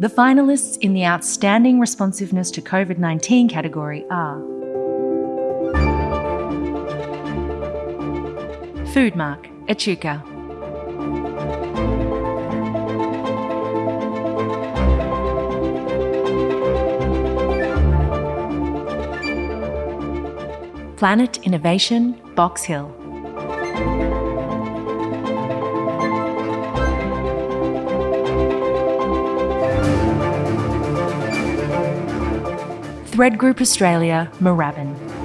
The finalists in the Outstanding Responsiveness to COVID-19 category are Foodmach, Echuca. Planet Innovation, Box Hill. Thread Group Australia, Moorabbin.